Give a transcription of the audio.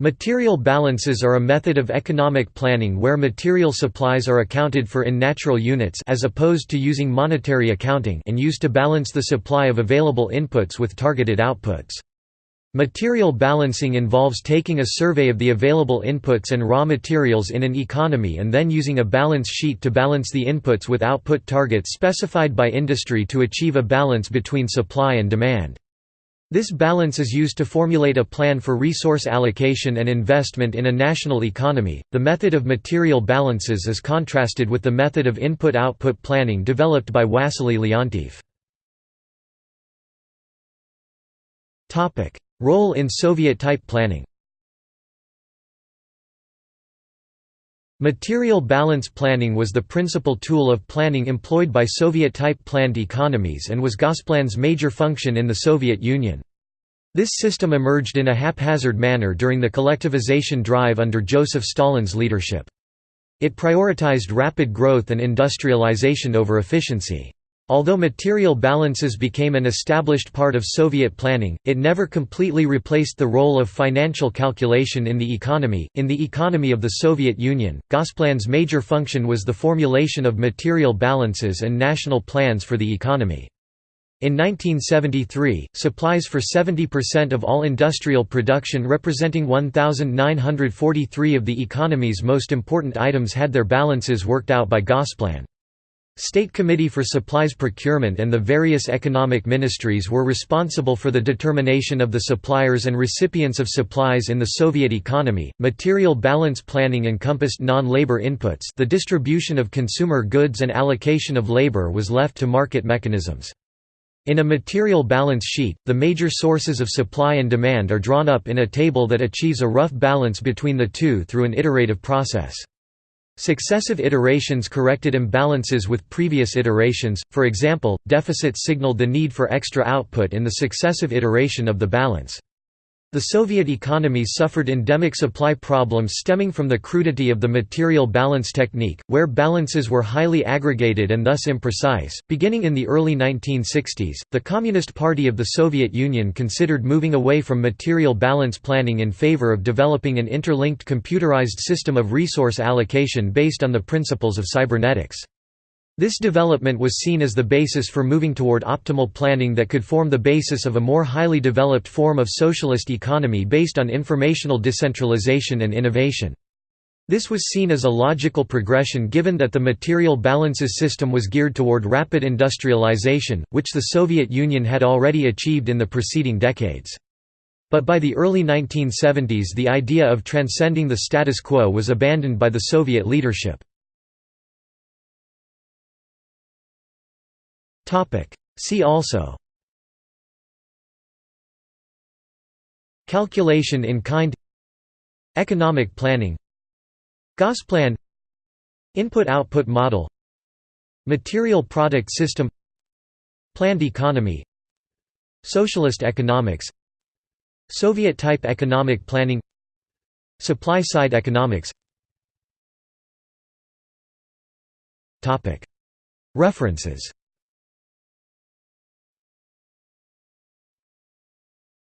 Material balances are a method of economic planning where material supplies are accounted for in natural units as opposed to using monetary accounting and used to balance the supply of available inputs with targeted outputs. Material balancing involves taking a survey of the available inputs and raw materials in an economy and then using a balance sheet to balance the inputs with output targets specified by industry to achieve a balance between supply and demand. This balance is used to formulate a plan for resource allocation and investment in a national economy. The method of material balances is contrasted with the method of input output planning developed by Wassily Leontief. Role in Soviet-type planning Material balance planning was the principal tool of planning employed by Soviet-type planned economies and was Gosplan's major function in the Soviet Union. This system emerged in a haphazard manner during the collectivization drive under Joseph Stalin's leadership. It prioritized rapid growth and industrialization over efficiency. Although material balances became an established part of Soviet planning, it never completely replaced the role of financial calculation in the economy. In the economy of the Soviet Union, Gosplan's major function was the formulation of material balances and national plans for the economy. In 1973, supplies for 70% of all industrial production representing 1,943 of the economy's most important items had their balances worked out by Gosplan. State Committee for Supplies Procurement and the various economic ministries were responsible for the determination of the suppliers and recipients of supplies in the Soviet economy. Material balance planning encompassed non-labor inputs. The distribution of consumer goods and allocation of labor was left to market mechanisms. In a material balance sheet, the major sources of supply and demand are drawn up in a table that achieves a rough balance between the two through an iterative process. Successive iterations corrected imbalances with previous iterations, for example, deficits signaled the need for extra output in the successive iteration of the balance. The Soviet economy suffered endemic supply problems stemming from the crudity of the material balance technique, where balances were highly aggregated and thus imprecise. Beginning in the early 1960s, the Communist Party of the Soviet Union considered moving away from material balance planning in favor of developing an interlinked computerized system of resource allocation based on the principles of cybernetics. This development was seen as the basis for moving toward optimal planning that could form the basis of a more highly developed form of socialist economy based on informational decentralization and innovation. This was seen as a logical progression given that the material balances system was geared toward rapid industrialization, which the Soviet Union had already achieved in the preceding decades. But by the early 1970s the idea of transcending the status quo was abandoned by the Soviet leadership. See also. Calculation in kind. Economic planning. Gosplan Input-output model. Material product system. Planned economy. Socialist economics. Soviet-type economic planning. Supply-side economics. References